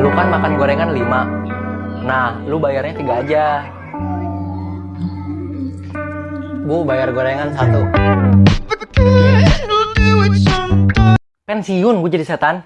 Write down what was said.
lu kan makan gorengan 5 nah lu bayarnya tiga aja. Bu bayar gorengan satu. Kan Pensiun gue jadi setan.